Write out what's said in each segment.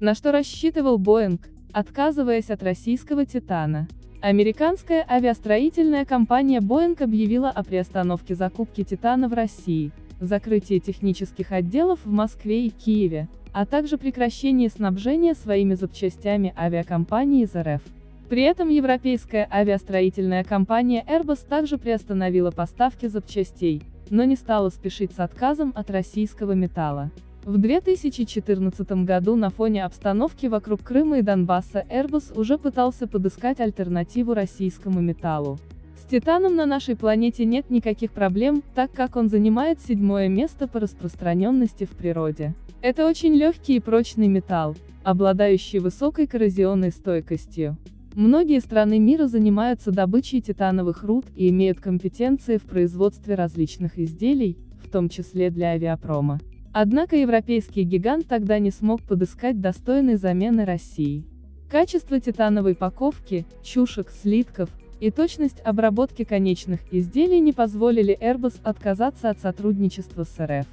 На что рассчитывал Боинг, отказываясь от российского «Титана»? Американская авиастроительная компания Boeing объявила о приостановке закупки «Титана» в России, закрытии технических отделов в Москве и Киеве, а также прекращении снабжения своими запчастями авиакомпании из РФ. При этом европейская авиастроительная компания Airbus также приостановила поставки запчастей, но не стала спешить с отказом от российского металла. В 2014 году на фоне обстановки вокруг Крыма и Донбасса Airbus уже пытался подыскать альтернативу российскому металлу. С титаном на нашей планете нет никаких проблем, так как он занимает седьмое место по распространенности в природе. Это очень легкий и прочный металл, обладающий высокой коррозионной стойкостью. Многие страны мира занимаются добычей титановых руд и имеют компетенции в производстве различных изделий, в том числе для авиапрома. Однако европейский гигант тогда не смог подыскать достойной замены России. Качество титановой паковки, чушек, слитков и точность обработки конечных изделий не позволили Airbus отказаться от сотрудничества с РФ.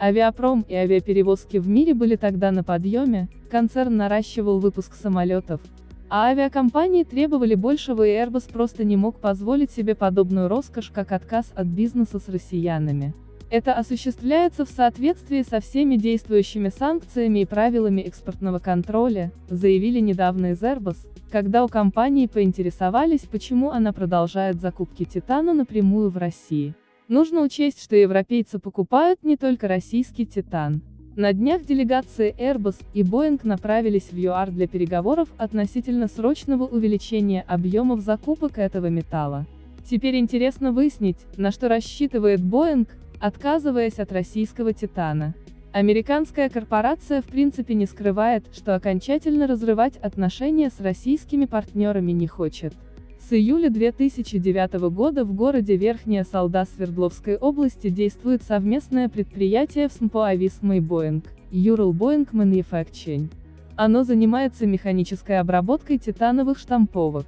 Авиапром и авиаперевозки в мире были тогда на подъеме, концерн наращивал выпуск самолетов, а авиакомпании требовали большего и Airbus просто не мог позволить себе подобную роскошь, как отказ от бизнеса с россиянами. Это осуществляется в соответствии со всеми действующими санкциями и правилами экспортного контроля, заявили недавно из Airbus, когда у компании поинтересовались, почему она продолжает закупки титана напрямую в России. Нужно учесть, что европейцы покупают не только российский титан. На днях делегации Airbus и Boeing направились в ЮАР для переговоров относительно срочного увеличения объемов закупок этого металла. Теперь интересно выяснить, на что рассчитывает Boeing, отказываясь от российского титана. Американская корпорация в принципе не скрывает, что окончательно разрывать отношения с российскими партнерами не хочет. С июля 2009 года в городе Верхняя Салда Свердловской области действует совместное предприятие в СМПО «Ависма» и Boeing, Ural Boeing Manufacturing. Оно занимается механической обработкой титановых штамповок.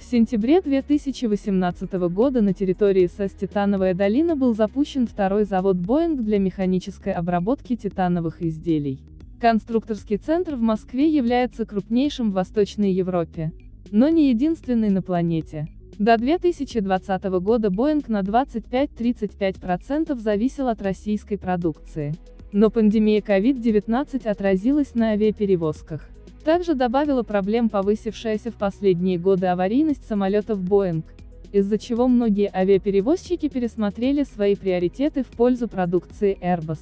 В сентябре 2018 года на территории СЭС «Титановая долина» был запущен второй завод Boeing для механической обработки титановых изделий. Конструкторский центр в Москве является крупнейшим в Восточной Европе но не единственный на планете. До 2020 года Boeing на 25-35% зависел от российской продукции. Но пандемия COVID-19 отразилась на авиаперевозках. Также добавила проблем повысившаяся в последние годы аварийность самолетов Boeing, из-за чего многие авиаперевозчики пересмотрели свои приоритеты в пользу продукции Airbus.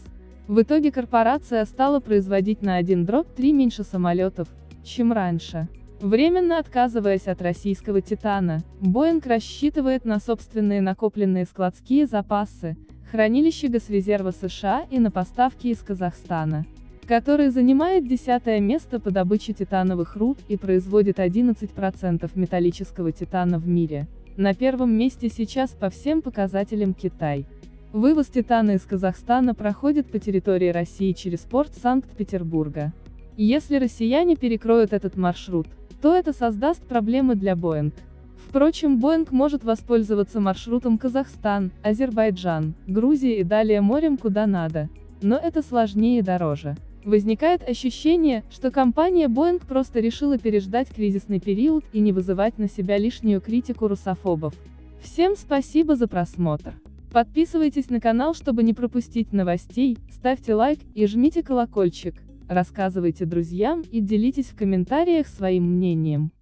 В итоге корпорация стала производить на 1 дробь 3 меньше самолетов, чем раньше. Временно отказываясь от российского «Титана», Боинг рассчитывает на собственные накопленные складские запасы, хранилище Госрезерва США и на поставки из Казахстана, который занимает десятое место по добыче титановых руд и производит 11% металлического титана в мире. На первом месте сейчас по всем показателям Китай. Вывоз титана из Казахстана проходит по территории России через порт Санкт-Петербурга. Если россияне перекроют этот маршрут, то это создаст проблемы для Boeing. Впрочем, Boeing может воспользоваться маршрутом Казахстан, Азербайджан, Грузия и далее морем куда надо. Но это сложнее и дороже. Возникает ощущение, что компания Boeing просто решила переждать кризисный период и не вызывать на себя лишнюю критику русофобов. Всем спасибо за просмотр. Подписывайтесь на канал, чтобы не пропустить новостей, ставьте лайк и жмите колокольчик рассказывайте друзьям и делитесь в комментариях своим мнением.